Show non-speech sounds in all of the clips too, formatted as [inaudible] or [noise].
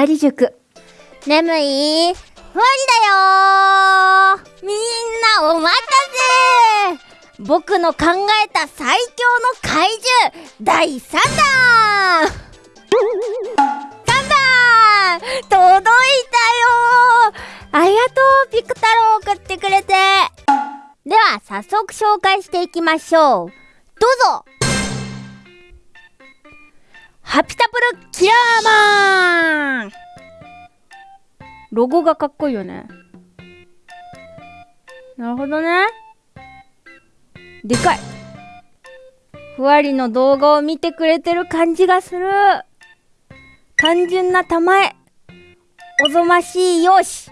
わり塾。眠い？ふわりだよ。みんなお待たせ。僕の考えた最強の怪獣。第3弾。3弾届いたよ。ありがとうピク太郎送ってくれて。では早速紹介していきましょう。どうぞ。ハピタプルキラーマン。ロゴがかっこいいよね。なるほどね。でかい。ふわりの動画を見てくれてる感じがする。単純な玉えおぞましいよし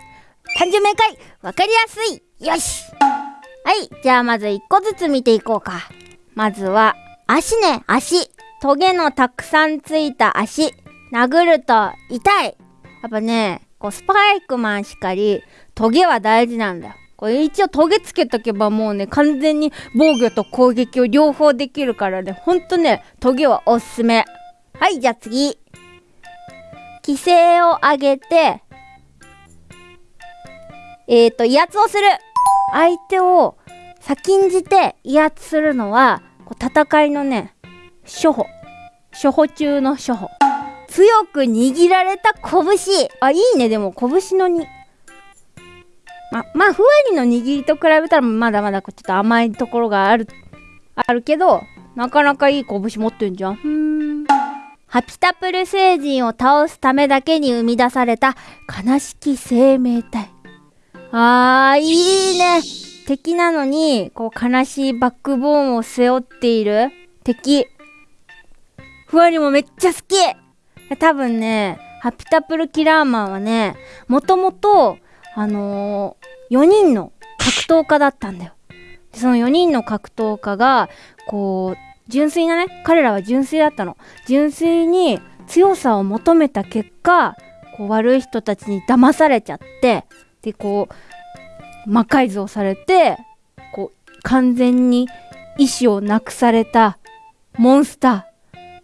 単純明快。わかりやすい。よし。はい。じゃあまず1個ずつ見ていこうか。まずは足ね。足。トゲのたくさんついた足殴ると痛い。やっぱねこうスパイクマンしかりトゲは大事なんだよ。これ一応トゲつけとけばもうね完全に防御と攻撃を両方できるからねほんとねトゲはおすすめ。はいじゃあ次。規制を上げてえっ、ー、と威圧をする。相手を先んじて威圧するのはこう戦いのね初歩。初歩中の初歩。強く握られた拳。あいいね。でも拳のに。ままあふわりの握りと比べたらまだまだちょっと甘いところがあるあるけどなかなかいい拳持ってんじゃん。ハピタプル星人を倒すためだけに生み出された悲しき生命体。あーいいね。敵なのにこう悲しいバックボーンを背負っている敵。ふわりもめっちゃ好き多分ね、ハピタプルキラーマンはね、もともと、あのー、4人の格闘家だったんだよ。その4人の格闘家が、こう、純粋なね、彼らは純粋だったの。純粋に強さを求めた結果、こう悪い人たちに騙されちゃって、で、こう、魔改造されて、こう、完全に意志をなくされたモンスター。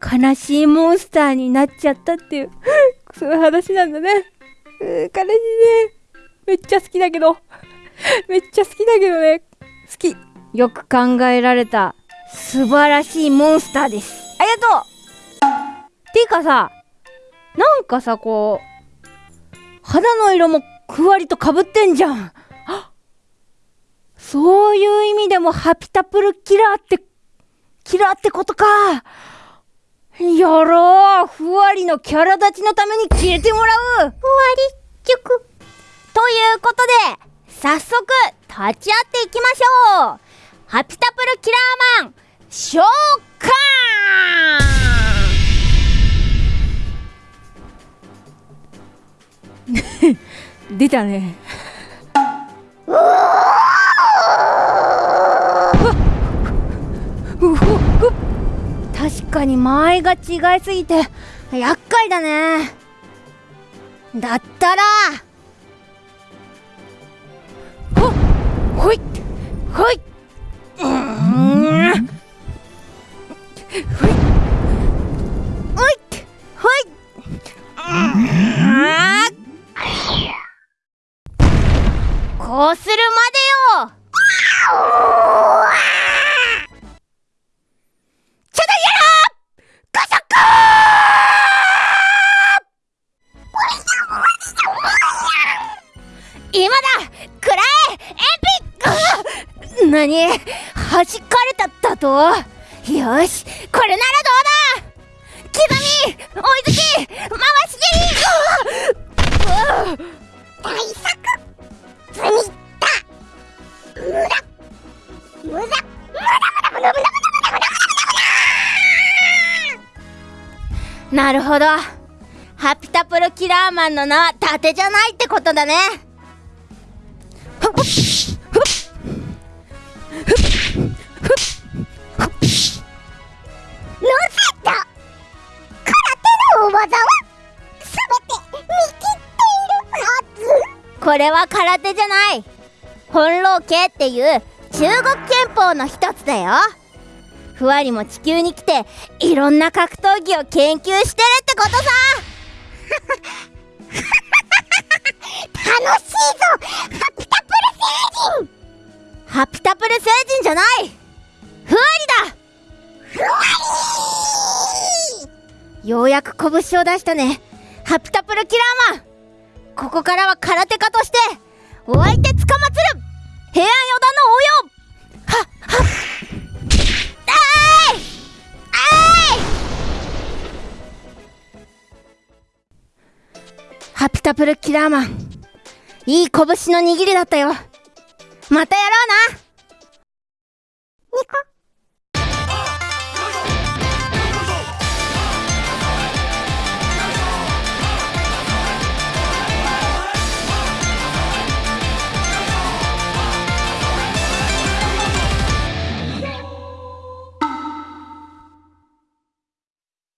悲しいモンスターになっちゃったっていう [laughs] そういう話なんだね。う悲しいね。めっちゃ好きだけど。[laughs] めっちゃ好きだけどね。好き。よく考えられた素晴らしいモンスターです。ありがとうていうかさ、なんかさ、こう、肌の色もふわりとかぶってんじゃん。[gasps] そういう意味でもハピタプルキラーって、キラーってことか。やろう。ふわりのキャラ立ちのために消えてもらう。ふわり。塾ということで、早速、立ち会っていきましょう。ハピタプルキラーマン、召喚。[laughs] 出たね。かに間合いが違いすぎて厄介だね。だったら。ほほいほい。うん。ほいピック何弾かれたったと？よしこれならどうだ？刻み追いつき回し蹴り。大作積みった無駄無駄無駄無駄無駄無駄無駄無駄無駄なるほどハピタプロキラーマンの名は盾じゃないってことだねこれは空手じゃない。本老系っていう中国憲法の一つだよ。ふわりも地球に来ていろんな格闘技を研究してるってことさ。楽しいぞ。ハピタプル星人。ハピタプル星人じゃない。ふわりだ。ふわようやく拳を出したね。ハピタプルキラーマンここからは空手家としてお相手つかまつる平安四段の応用。はっはっ。あい！あい！ハピタプルキラーマン。いい拳の握りだったよ。またやろうな。